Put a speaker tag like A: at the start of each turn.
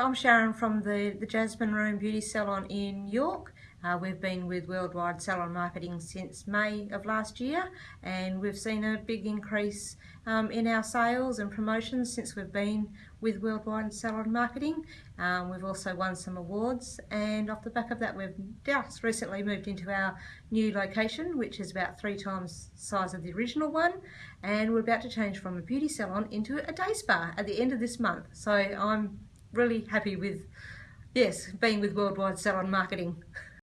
A: I'm Sharon from the, the Jasmine Room Beauty Salon in York. Uh, we've been with Worldwide Salon Marketing since May of last year and we've seen a big increase um, in our sales and promotions since we've been with Worldwide Salon Marketing. Um, we've also won some awards and off the back of that we've just recently moved into our new location which is about three times the size of the original one and we're about to change from a beauty salon into a day spa at the end of this month. So I'm really happy with, yes, being with Worldwide Salon Marketing.